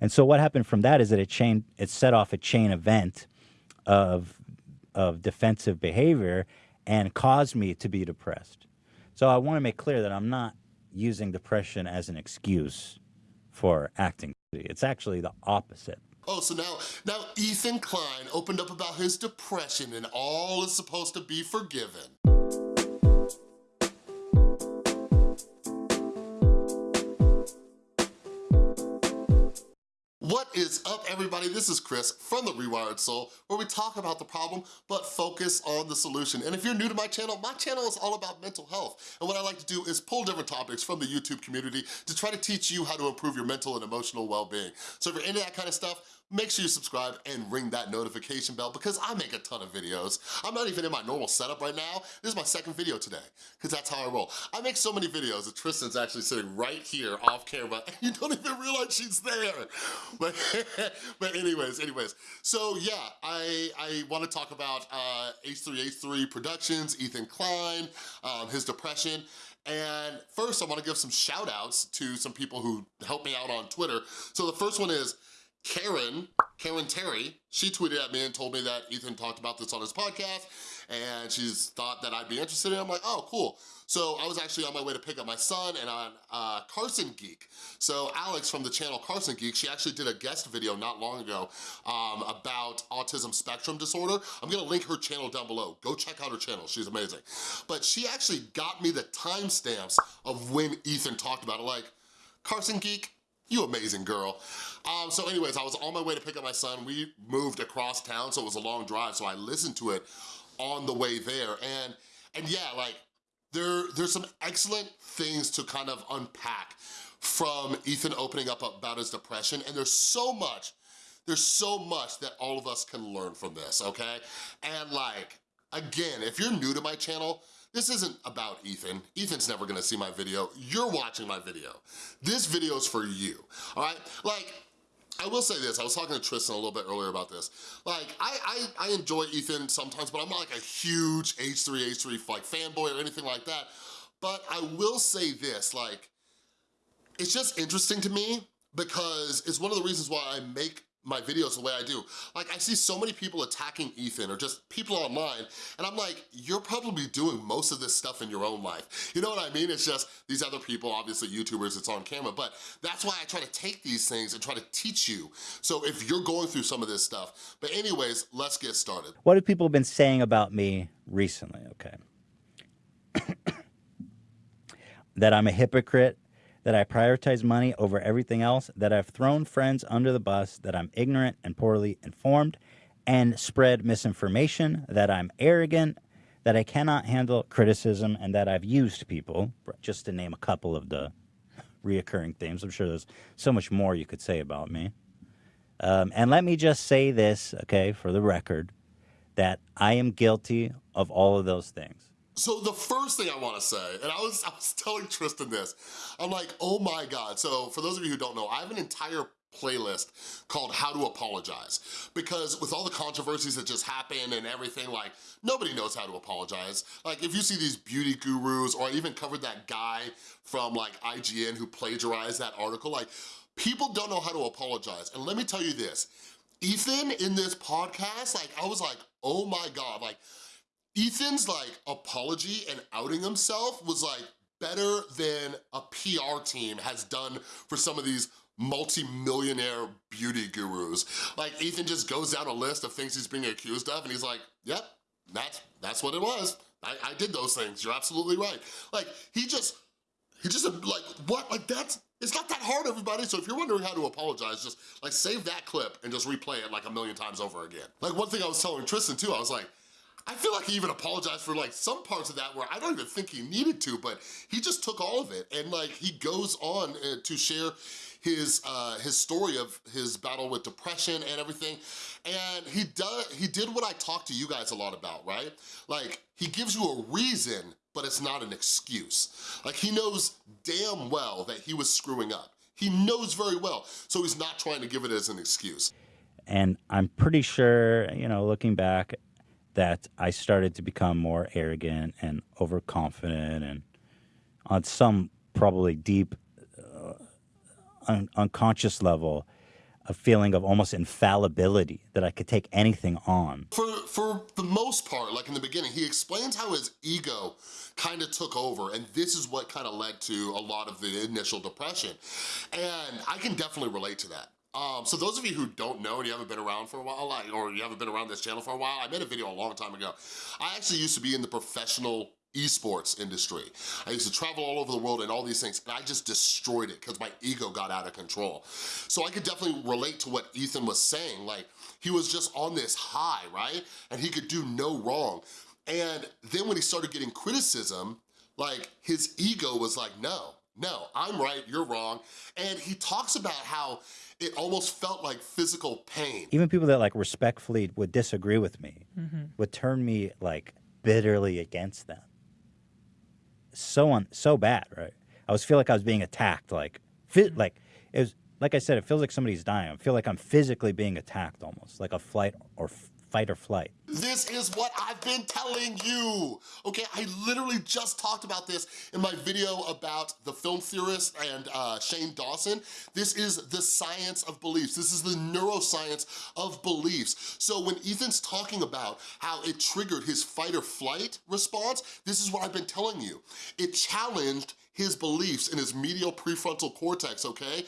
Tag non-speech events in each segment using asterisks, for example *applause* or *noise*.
And so what happened from that is that it chain it set off a chain event of of defensive behavior and caused me to be depressed. So I want to make clear that I'm not using depression as an excuse for acting. It's actually the opposite. Oh, so now, now Ethan Klein opened up about his depression and all is supposed to be forgiven. Is up everybody? This is Chris from The Rewired Soul where we talk about the problem but focus on the solution. And if you're new to my channel, my channel is all about mental health. And what I like to do is pull different topics from the YouTube community to try to teach you how to improve your mental and emotional well-being. So if you're into that kind of stuff, make sure you subscribe and ring that notification bell because I make a ton of videos. I'm not even in my normal setup right now. This is my second video today because that's how I roll. I make so many videos that Tristan's actually sitting right here off camera *laughs* and you don't even realize she's there. *laughs* But, *laughs* but anyways, anyways. So yeah, I, I want to talk about uh, H3H3 Productions, Ethan Klein, um, his depression, and first I wanna give some shout outs to some people who helped me out on Twitter. So the first one is Karen, Karen Terry, she tweeted at me and told me that Ethan talked about this on his podcast and she's thought that I'd be interested in it. I'm like, oh, cool. So I was actually on my way to pick up my son and on uh, Carson Geek. So Alex from the channel Carson Geek, she actually did a guest video not long ago um, about autism spectrum disorder. I'm gonna link her channel down below. Go check out her channel, she's amazing. But she actually got me the timestamps of when Ethan talked about it. Like, Carson Geek, you amazing girl. Um, so anyways, I was on my way to pick up my son. We moved across town, so it was a long drive, so I listened to it on the way there. And, and yeah, like, there, there's some excellent things to kind of unpack from Ethan opening up about his depression, and there's so much, there's so much that all of us can learn from this, okay? And like, again, if you're new to my channel, this isn't about Ethan. Ethan's never gonna see my video. You're watching my video. This video's for you, all right? Like, I will say this, I was talking to Tristan a little bit earlier about this. Like, I, I, I enjoy Ethan sometimes, but I'm not like a huge H3, H3 like fanboy or anything like that. But I will say this, like, it's just interesting to me because it's one of the reasons why I make my videos the way I do. Like I see so many people attacking Ethan or just people online and I'm like, you're probably doing most of this stuff in your own life. You know what I mean? It's just these other people, obviously YouTubers, it's on camera, but that's why I try to take these things and try to teach you. So if you're going through some of this stuff, but anyways, let's get started. What have people been saying about me recently? Okay. *coughs* that I'm a hypocrite, that I prioritize money over everything else, that I've thrown friends under the bus, that I'm ignorant and poorly informed, and spread misinformation, that I'm arrogant, that I cannot handle criticism, and that I've used people, just to name a couple of the reoccurring themes. I'm sure there's so much more you could say about me. Um, and let me just say this, okay, for the record, that I am guilty of all of those things. So the first thing I wanna say, and I was, I was telling Tristan this, I'm like, oh my God. So for those of you who don't know, I have an entire playlist called How to Apologize. Because with all the controversies that just happened and everything, like, nobody knows how to apologize. Like, if you see these beauty gurus, or I even covered that guy from like IGN who plagiarized that article, like, people don't know how to apologize. And let me tell you this, Ethan in this podcast, like, I was like, oh my God, like, Ethan's like apology and outing himself was like better than a PR team has done for some of these multi-millionaire beauty gurus. Like Ethan just goes down a list of things he's being accused of and he's like, yep, that's, that's what it was. I, I did those things, you're absolutely right. Like he just, he just like, what, like that's, it's not that hard, everybody. So if you're wondering how to apologize, just like save that clip and just replay it like a million times over again. Like one thing I was telling Tristan too, I was like, I feel like he even apologized for like some parts of that where I don't even think he needed to, but he just took all of it. And like he goes on uh, to share his uh, his story of his battle with depression and everything. And he, does, he did what I talked to you guys a lot about, right? Like he gives you a reason, but it's not an excuse. Like he knows damn well that he was screwing up. He knows very well, so he's not trying to give it as an excuse. And I'm pretty sure, you know, looking back, that I started to become more arrogant and overconfident and on some probably deep uh, un unconscious level, a feeling of almost infallibility that I could take anything on. For, for the most part, like in the beginning, he explains how his ego kind of took over and this is what kind of led to a lot of the initial depression. And I can definitely relate to that. Um, so those of you who don't know and you haven't been around for a while, like, or you haven't been around this channel for a while, I made a video a long time ago. I actually used to be in the professional esports industry. I used to travel all over the world and all these things, and I just destroyed it because my ego got out of control. So I could definitely relate to what Ethan was saying. Like, he was just on this high, right? And he could do no wrong. And then when he started getting criticism, like, his ego was like, no, no, I'm right, you're wrong. And he talks about how it almost felt like physical pain. Even people that like respectfully would disagree with me Mm-hmm. would turn me like bitterly against them. So on, so bad, right? I was feel like I was being attacked, like, fi- like it was. Like I said, it feels like somebody's dying. I feel like I'm physically being attacked, almost like a flight or f- fight or flight. This is what I've been telling you, okay? I literally just talked about this in my video about the film theorist and uh, Shane Dawson. This is the science of beliefs. This is the neuroscience of beliefs. So when Ethan's talking about how it triggered his fight or flight response, this is what I've been telling you. It challenged his beliefs in his medial prefrontal cortex, okay?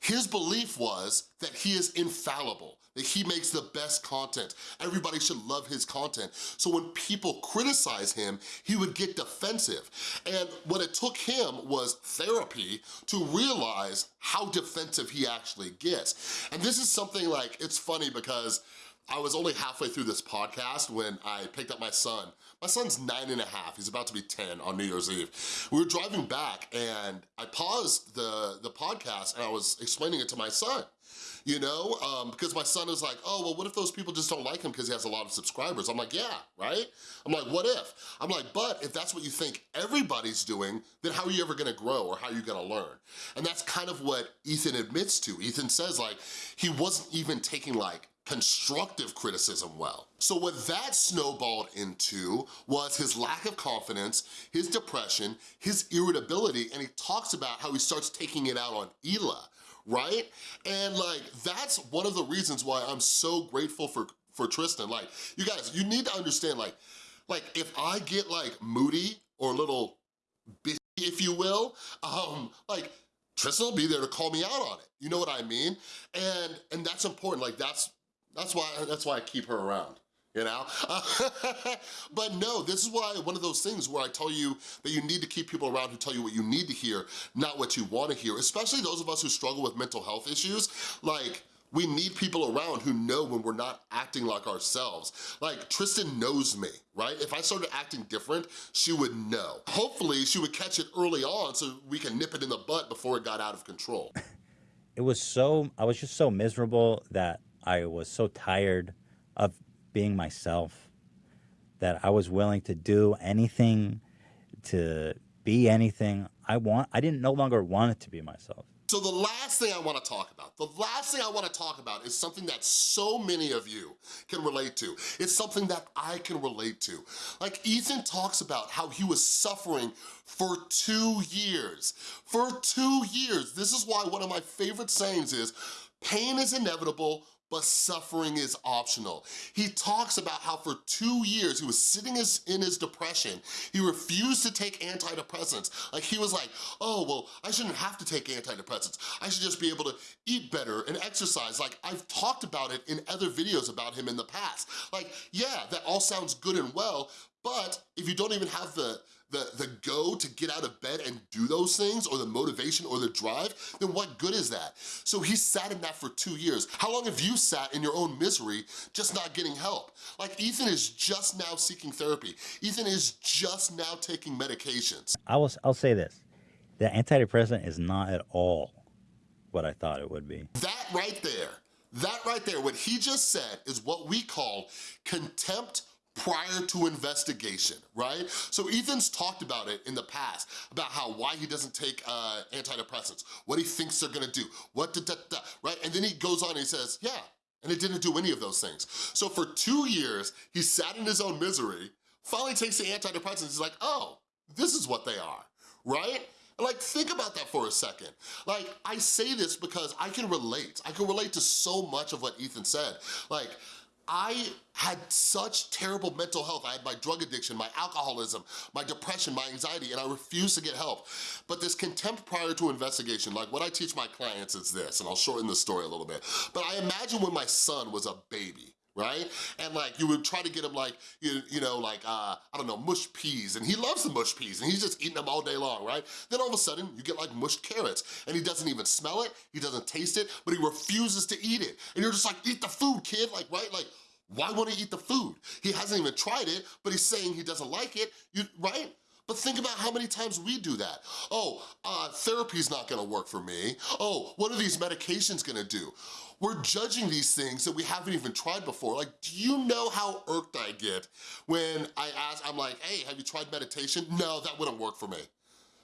His belief was that he is infallible, that he makes the best content. Everybody should love his content. So when people criticize him, he would get defensive. And what it took him was therapy to realize how defensive he actually gets. And this is something like, it's funny because I was only halfway through this podcast when I picked up my son. My son's nine and a half, he's about to be 10 on New Year's Eve. We were driving back and I paused the, the podcast and I was explaining it to my son you know? Um, because my son is like, oh, well, what if those people just don't like him because he has a lot of subscribers? I'm like, yeah, right? I'm like, what if? I'm like, but if that's what you think everybody's doing, then how are you ever gonna grow or how are you gonna learn? And that's kind of what Ethan admits to. Ethan says like, he wasn't even taking like constructive criticism well. So what that snowballed into was his lack of confidence, his depression, his irritability, and he talks about how he starts taking it out on Hila, right? And like, that's one of the reasons why I'm so grateful for, for Tristan. Like, you guys, you need to understand, like, like if I get like moody or a little bitchy, if you will, um, like, Tristan will be there to call me out on it. You know what I mean? And and that's important. Like that's that's why that's why I keep her around. You know? *laughs* but no, this is why one of those things where I tell you that you need to keep people around who tell you what you need to hear, not what you wanna hear, especially those of us who struggle with mental health issues. Like, we need people around who know when we're not acting like ourselves. Like, Tristan knows me, right? If I started acting different, she would know. Hopefully, she would catch it early on so we can nip it in the butt before it got out of control. *laughs* It was so, I was just so miserable that I was so tired of being myself that I was willing to do anything, to be anything I want. I didn't no longer want it to be myself. So the last thing I wanna talk about, the last thing I wanna talk about is something that so many of you can relate to. It's something that I can relate to. Like Ethan talks about how he was suffering for two years. For two years. This is why one of my favorite sayings is, pain is inevitable, but suffering is optional. He talks about how for two years he was sitting in his depression, he refused to take antidepressants. Like he was like, oh, well, I shouldn't have to take antidepressants. I should just be able to eat better and exercise. Like I've talked about it in other videos about him in the past. Like, yeah, that all sounds good and well, but if you don't even have the, the, the go to get out of bed and do those things or the motivation or the drive, then what good is that? So he sat in that for two years. How long have you sat in your own misery just not getting help? Like Ethan is just now seeking therapy. Ethan is just now taking medications. I will, I'll say this. The antidepressant is not at all what I thought it would be. That right there, that right there, what he just said is what we call contempt prior to investigation, right? So Ethan's talked about it in the past, about how why he doesn't take uh, antidepressants, what he thinks they're gonna do, what da, da, da, right? And then he goes on and he says, yeah, and it didn't do any of those things. So for two years, he sat in his own misery, finally takes the antidepressants, he's like, oh, this is what they are, right? Like, think about that for a second. Like, I say this because I can relate. I can relate to so much of what Ethan said. Like, I had such terrible mental health. I had my drug addiction, my alcoholism, my depression, my anxiety, and I refused to get help. But this contempt prior to investigation, like what I teach my clients is this, and I'll shorten the story a little bit. But I imagine when my son was a baby, right? And like, you would try to get him like, you, you know, like, uh, I don't know, mushed peas, and he loves the mushed peas, and he's just eating them all day long, right? Then all of a sudden, you get like mushed carrots, and he doesn't even smell it, he doesn't taste it, but he refuses to eat it. And you're just like, eat the food, kid, like, right? Like, why won't he eat the food? He hasn't even tried it, but he's saying he doesn't like it, you, right? But think about how many times we do that. Oh, uh, therapy's not gonna work for me. Oh, what are these medications gonna do? We're judging these things that we haven't even tried before. Like, do you know how irked I get when I ask, I'm like, hey, have you tried meditation? No, that wouldn't work for me.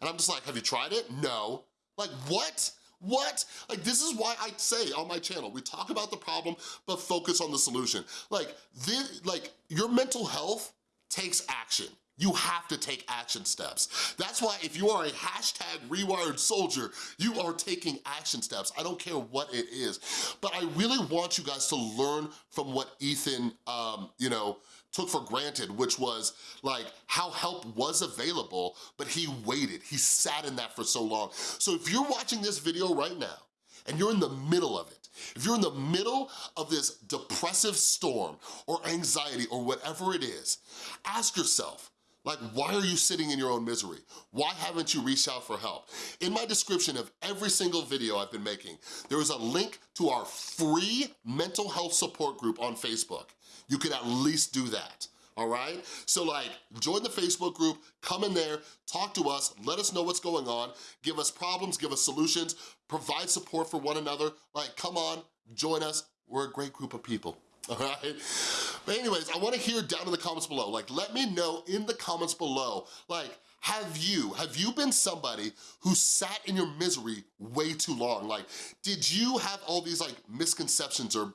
And I'm just like, have you tried it? No. Like, what? What? Like, this is why I say on my channel, we talk about the problem, but focus on the solution. Like, this, like your mental health takes action. You have to take action steps. That's why if you are a hashtag rewired soldier, you are taking action steps. I don't care what it is. But I really want you guys to learn from what Ethan, um, you know, took for granted, which was like how help was available, but he waited. He sat in that for so long. So if you're watching this video right now and you're in the middle of it, if you're in the middle of this depressive storm or anxiety or whatever it is, ask yourself, like, why are you sitting in your own misery? Why haven't you reached out for help? In my description of every single video I've been making, there is a link to our free mental health support group on Facebook. You could at least do that all right? So like, join the Facebook group, come in there, talk to us, let us know what's going on, give us problems, give us solutions, provide support for one another. Like, come on, join us. We're a great group of people. *laughs* all right? But anyways, I wanna hear down in the comments below, like let me know in the comments below, like have you, have you been somebody who sat in your misery way too long? Like, did you have all these like misconceptions or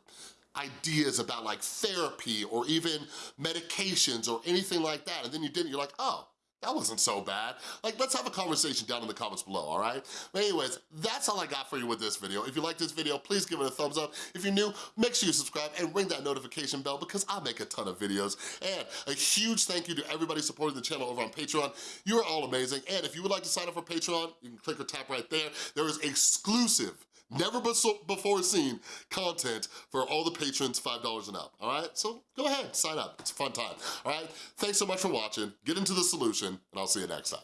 ideas about like therapy or even medications or anything like that, and then you didn't, you're like, oh, that wasn't so bad. Like, let's have a conversation down in the comments below, all right? But anyways, that's all I got for you with this video. If you like this video, please give it a thumbs up. If you're new, make sure you subscribe and ring that notification bell because I make a ton of videos. And a huge thank you to everybody supporting the channel over on Patreon. You are all amazing. And if you would like to sign up for Patreon, you can click or tap right there. There is exclusive never before seen content for all the patrons $5 and up, all right? So go ahead, sign up, it's a fun time, all right? Thanks so much for watching, get into the solution, and I'll see you next time.